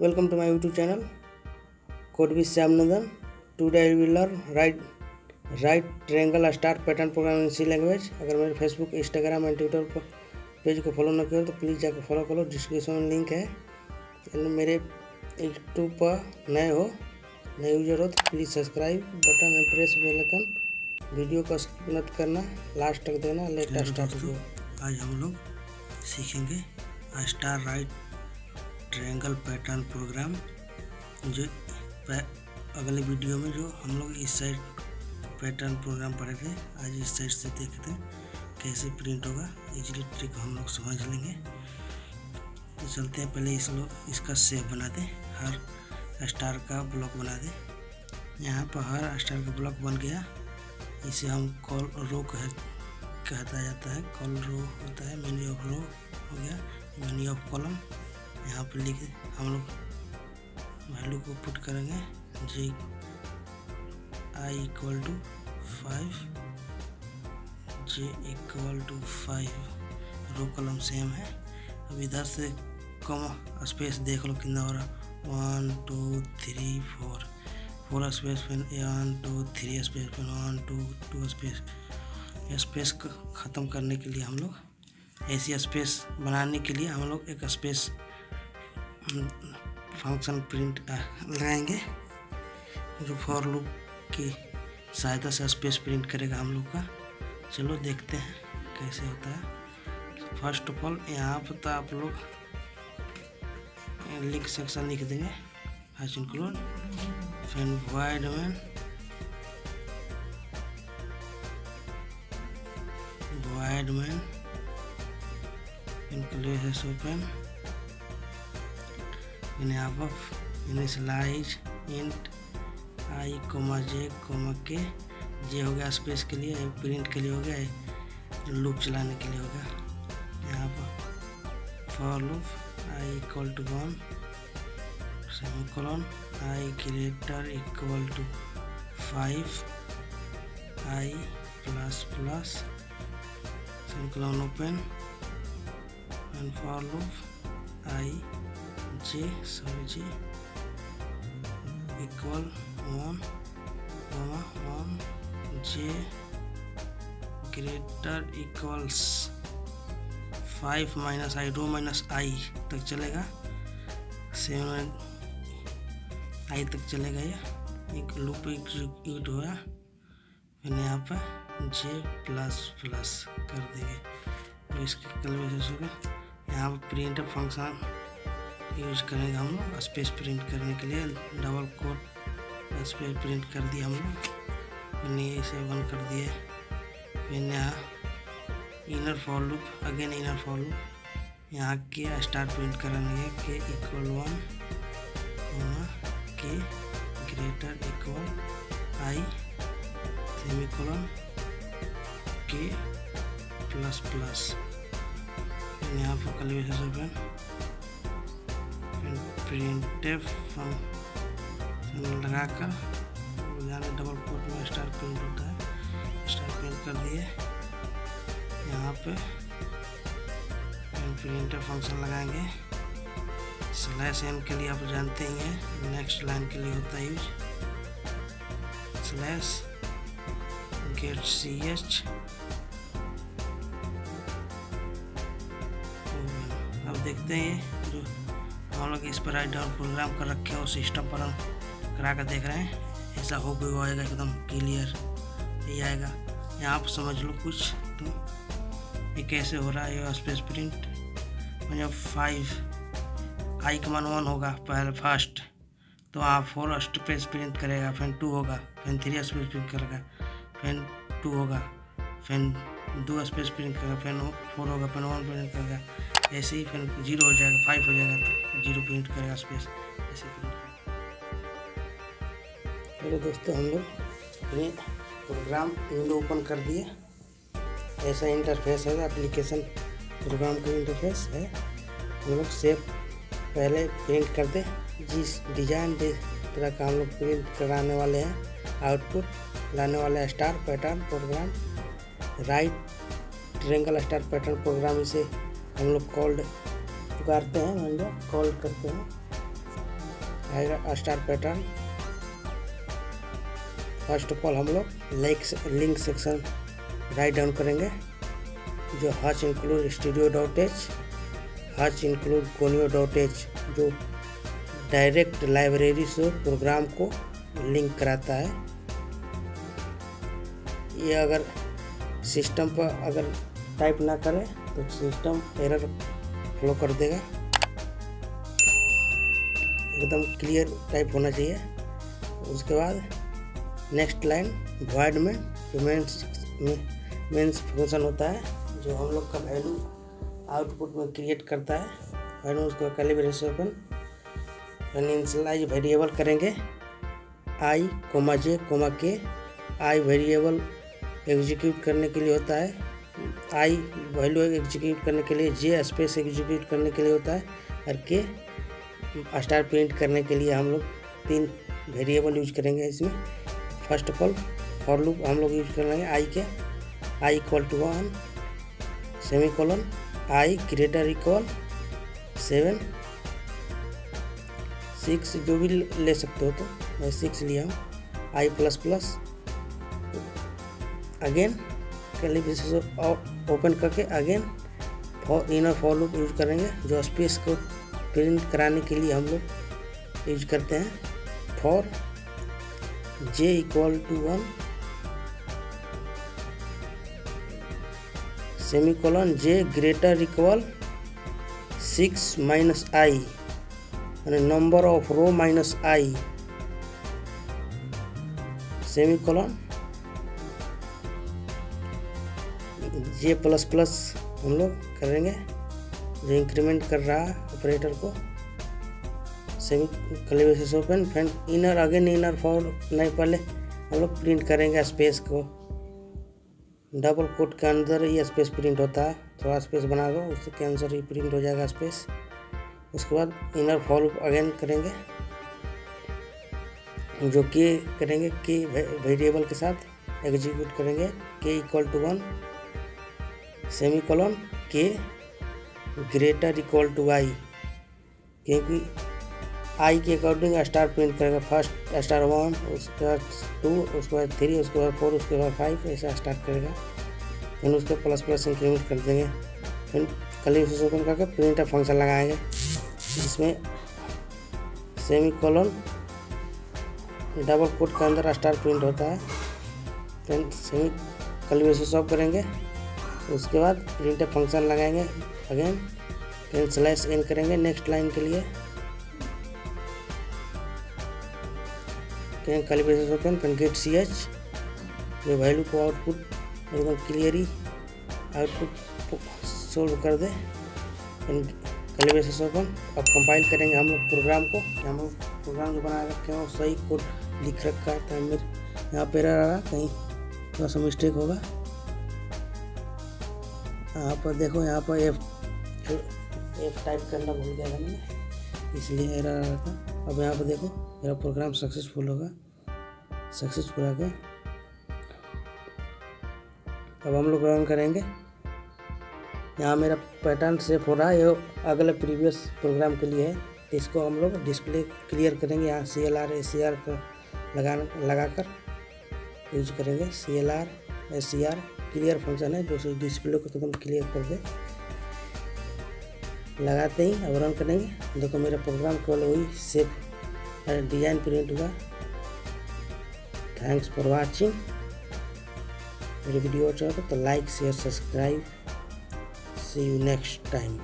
Welcome to my YouTube channel. Code with Sam Nandan. Today I will learn right right triangle star pattern program in C language. अगर मेरे Facebook Instagram and Twitter पर page को follow ना करो तो please जाकर follow करो description में लिंक है मेरे यूट्यूब पर नए हो, नए यूज़र हो तो please subscribe button and press bell icon video को स्किप मत करना लास्ट तक देना लेट स्टार्ट आज हम लोग सीखेंगे star right triangle pattern program, जो अगले वीडियो में जो हम लोग इस साइड पैटर्न प्रोग्राम पढ़े थे, आज इस साइड से देखते हैं कैसे प्रिंट होगा। इजली ट्रिक हम लोग समझ लेंगे। तो चलते हैं पहले इस लोग इसका सेव बना दें हर स्टार का ब्लॉक बना दें यहाँ पर हर स्टार का ब्लॉक बन गया। इसे हम कॉल रो कह, कहता जाता है। कॉल रो होता है मेनी ऑफ़ रो हो गया। मेनी ऑफ़ कॉलम यहाँ पर लिख हम लोग वैल्यू को पुट करेंगे J I equal to five J equal to five row column same है। अब इधर से कम स्पेस देख लो कितना हो रहा one two three four four space फिर one two three space pen one two two space space को ख़त्म करने के लिए हम लोग, ऐसी स्पेस बनाने के लिए हम लोग एक स्पेस फ़ंक्शन प्रिंट लगाएँगे जो फॉर लूप की सहायता से स्पेस प्रिंट करेगा हम लोग का। चलो देखते हैं कैसे होता है। फ़र्स्ट ऑफ़ ऑल यहाँ पर तो आप लोग लिख सेक्शन लिख देंगे। हाइस इंक्लूड फिर void main void main open in above initialize int i, comma j, comma k j हो गया स्पेस के लिए प्रिंट के लिए हो गया लूप चलाने के लिए हो गया। यहाँ पर for loop i equal to one semicolon i greater equal to five i plus plus semicolon open and for loop i j sorry j equal 1 comma 1 j greater equals 5 minus i row minus i तक चलेगा। Seven आई तक चलेगा ये। एक loop execute हुआ। फिर यहाँ पर जे प्लस प्लस कर देंगे तो इसके कल वजह से यहाँ पर प्रिंट फ़ंक्शन यूज़ करेंगे हम लोग स्पेस प्रिंट करने के लिए डबल कोट स्पेस प्रिंट कर दिया हम लोग। इसे वन कर दिए फिर यहाँ inner for loop again inner for loop यहाँ के स्टार प्रिंट करेंगे k equal one k greater equal i semicolon k plus plus यहाँ पर ओपन प्रिंट लगा कर जाने डबल कोट में स्टार प्रिंट होता है। स्टार प्रिंट कर दिए यहाँ पे प्रिंटर फ़ंक्शन लगाएँगे। स्लैश एन के लिए आप जानते ही हैं नेक्स्ट लाइन के लिए होता है use slash get c h अब देखते हैं। हम लोग इस पर राइट डाउन प्रोग्राम कर रखे हैं, उस सिस्टम पर हम करा कर देख रहे हैं। ऐसा हो भी आएगा एकदम क्लियर ये आएगा। यहाँ पर समझ लो कुछ तो ये कैसे हो रहा है, ये स्पेस प्रिंट मतलब फाइव आई कमान वन होगा, पहले फ़र्स्ट तो आप फोर स्पेस प्रिंट करेगा, फिर टू होगा, फिर थ्री स्पेस प्रिंट करेगा, फिर टू होगा, फिर दो स्पेस प्रिंट करेगा, फिर फोर होगा, फिर वन प्रिंट करेगा। ऐसे ही फिर ज़ीरो हो जाएगा फाइव हो जाएगा तो ज़ीरो प्रिंट करेगा स्पेस ऐसे प्रिंट दोस्तों, हम लोग अपने प्रोग्राम विंडो ओपन कर दिए। ऐसा इंटरफेस है एप्लीकेशन प्रोग्राम का इंटरफेस है। हम लोग सेव पहले प्रिंट कर दे। जिस डिज़ाइन जिस तरह का हम लोग प्रिंट कराने वाले हैं आउटपुट लाने वाले हैं star pattern program right triangle star pattern program इसे हम लोग कॉल्ड पुकारते हैं, मान लो कॉल करते हैं। Star pattern first of all हम लोग like link section write down करेंगे, जो hash include studio dot h hash include conio dot h जो डायरेक्ट लाइब्रेरी से प्रोग्राम को लिंक कराता है। ये अगर सिस्टम पर अगर टाइप ना करें तो सिस्टम एरर फ्लो कर देगा। एकदम क्लियर टाइप होना चाहिए। उसके बाद नेक्स्ट लाइन वाइड में जो मेंस मेंस फ़ंक्शन होता है, जो हम लोग का वैल्यू आउटपुट में क्रिएट करता है वैल्यू उसको कैलिब्रेशन ओपन इनिशियलाइज वेरिएबल करेंगे। आई कोमा जे कोमा के आई वेरिएबल एग्जीक्यूट करने के लिए होता है। आई वैल्यू एग्जीक्यूट करने के लिए, जे स्पेस एग्जीक्यूट करने के लिए होता है, और के स्टार प्रिंट करने के लिए हम लोग तीन वेरिएबल यूज़ करेंगे इसमें। First of all for loop हम लोग यूज़ कर लेंगे i k i equal to one semicolon i greater equal seven six जो भी ले सकते हो तो मैं सिक्स लिया हूँ। I plus plus again curly braces open करके again inner for loop use करेंगे, जो स्पेस को प्रिंट कराने के लिए हम लोग यूज़ करते हैं। For j equal to one semicolon j greater equal six minus i यानी number of row minus i semi j plus plus हम लोग करेंगे। जो इंक्रीमेंट कर रहा है ऑपरेटर को। Semi curly braces open friend inner again inner for नहीं, पहले हम लोग प्रिंट करेंगे स्पेस को। डबल कोट के अंदर ही स्पेस प्रिंट होता है। थोड़ा स्पेस बना दो उसके आंसर ही प्रिंट हो जाएगा स्पेस उसके बाद इनर फॉल अगेन करेंगे। जो के करेंगे के वेरिएबल के साथ एग्जीक्यूट करेंगे। K equal to one semicolon k greater equal to i क्योंकि आई के अकॉर्डिंग स्टार प्रिंट करेगा फ़र्स्ट स्टार वन, उसके बाद टू, उसके बाद थ्री, उसके बाद फोर, उसके बाद फाइव, ऐसा स्टार्ट करेगा। फिर उसके प्लस प्लस इंक्रीमेंट कर देंगे। फिर कल ओपन करके प्रिंट फ़ंक्शन लगाएँगे। जिसमें सेमी कॉलन डबल कोट के अंदर स्टार प्रिंट होता है। फिर सेमी कल ऑफ़ करेंगे। उसके बाद प्रिंट फ़ंक्शन लगाएँगे। अगेन फिर स्लैश एन करेंगे नेक्स्ट लाइन के लिए। कैलिब्रेशन ओपन फिर गेट सी एच जो वैल्यू को आउटपुट एकदम क्लियरली आउटपुट सोल्व कर दे। कैलिब्रेशन ओपन अब कंपाइल करेंगे हम लोग प्रोग्राम को। हम लोग प्रोग्राम जो बना रखे हैं सही कोड लिख रखा है तो यहाँ पे रहा कहीं थोड़ा सा मिस्टेक होगा। यहाँ पर देखो, यहाँ पर एफ़ एफ़ टाइप करना भूल गया मैंने, इसलिए एरर आ रहा था। अब यहाँ पर देखो, मेरा प्रोग्राम सक्सेसफुल होगा। सक्सेसफुल आ गया। अब हम लोग रन करेंगे। यहाँ मेरा पैटर्न सेफ़ हो रहा है। ये अगले प्रीवियस प्रोग्राम के लिए है। इसको हम लोग डिस्प्ले क्लियर करेंगे। यहाँ c l r a c r लगा लगा कर यूज़ करेंगे। C l r s c r clear function है, जो डिस्प्ले को एकदम क्लियर कर दे। लगाते ही, अब रन करेंगे। देखो मेरा प्रोग्राम केवल वही सेफ़ डिज़ाइन प्रिंट हुआ। थैंक्स फॉर वाचिंग मेरी वीडियो अच्छा तो like share subscribe see you next time